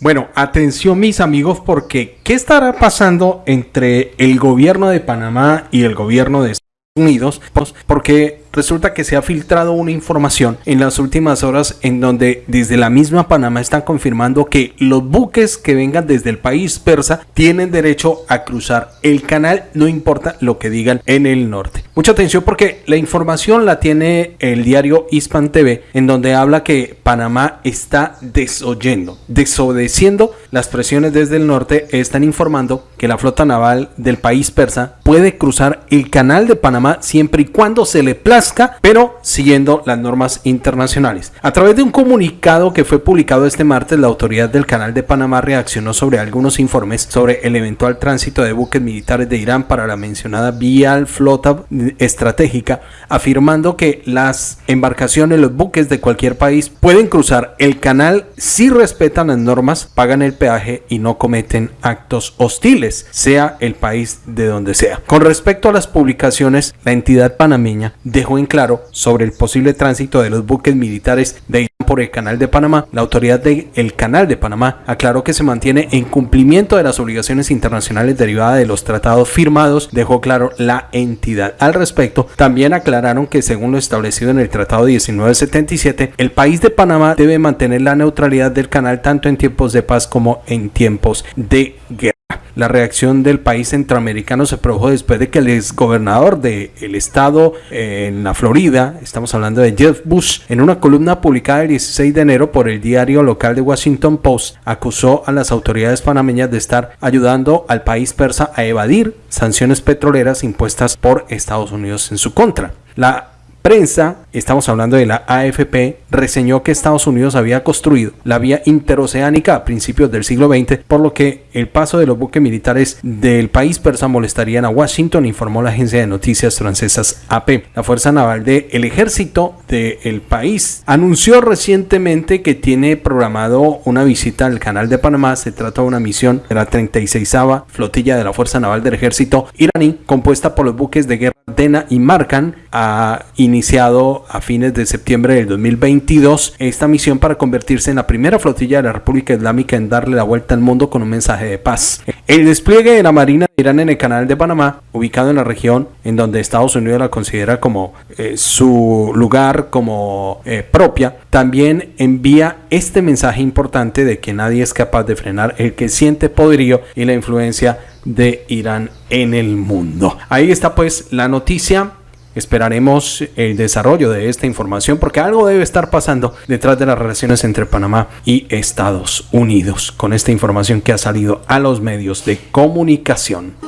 Bueno, atención mis amigos porque ¿qué estará pasando entre el gobierno de Panamá y el gobierno de Estados Unidos? Pues, porque resulta que se ha filtrado una información en las últimas horas en donde desde la misma Panamá están confirmando que los buques que vengan desde el país persa tienen derecho a cruzar el canal, no importa lo que digan en el norte. Mucha atención porque la información la tiene el diario Hispan TV en donde habla que Panamá está desoyendo, desobedeciendo las presiones desde el norte, están informando que la flota naval del país persa puede cruzar el canal de Panamá siempre y cuando se le plazca pero siguiendo las normas internacionales. A través de un comunicado que fue publicado este martes, la autoridad del Canal de Panamá reaccionó sobre algunos informes sobre el eventual tránsito de buques militares de Irán para la mencionada vía flota estratégica, afirmando que las embarcaciones, los buques de cualquier país pueden cruzar el canal si respetan las normas, pagan el peaje y no cometen actos hostiles, sea el país de donde sea. Con respecto a las publicaciones, la entidad panameña dejó en claro sobre el posible tránsito de los buques militares de Irán por el Canal de Panamá, la autoridad del Canal de Panamá aclaró que se mantiene en cumplimiento de las obligaciones internacionales derivadas de los tratados firmados, dejó claro la entidad. Al respecto, también aclararon que según lo establecido en el Tratado 1977, el país de Panamá debe mantener la neutralidad del canal tanto en tiempos de paz como en tiempos de guerra. La reacción del país centroamericano se produjo después de que el exgobernador del estado eh, en la Florida, estamos hablando de Jeff Bush, en una columna publicada el 16 de enero por el diario local de Washington Post, acusó a las autoridades panameñas de estar ayudando al país persa a evadir sanciones petroleras impuestas por Estados Unidos en su contra. La prensa, estamos hablando de la AFP, reseñó que Estados Unidos había construido la vía interoceánica a principios del siglo XX, por lo que el paso de los buques militares del país persa molestarían a Washington, informó la agencia de noticias francesas AP. La Fuerza Naval del Ejército del país anunció recientemente que tiene programado una visita al Canal de Panamá. Se trata de una misión de la 36 Flotilla de la Fuerza Naval del Ejército iraní, compuesta por los buques de guerra Dena y Markan, ha iniciado a fines de septiembre del 2022 esta misión para convertirse en la primera flotilla de la República Islámica en darle la vuelta al mundo con un mensaje de paz. El despliegue de la Marina de Irán en el canal de Panamá, ubicado en la región en donde Estados Unidos la considera como eh, su lugar, como eh, propia, también envía este mensaje importante de que nadie es capaz de frenar el que siente poderío y la influencia de Irán en el mundo. Ahí está pues la noticia. Esperaremos el desarrollo de esta información porque algo debe estar pasando detrás de las relaciones entre Panamá y Estados Unidos con esta información que ha salido a los medios de comunicación.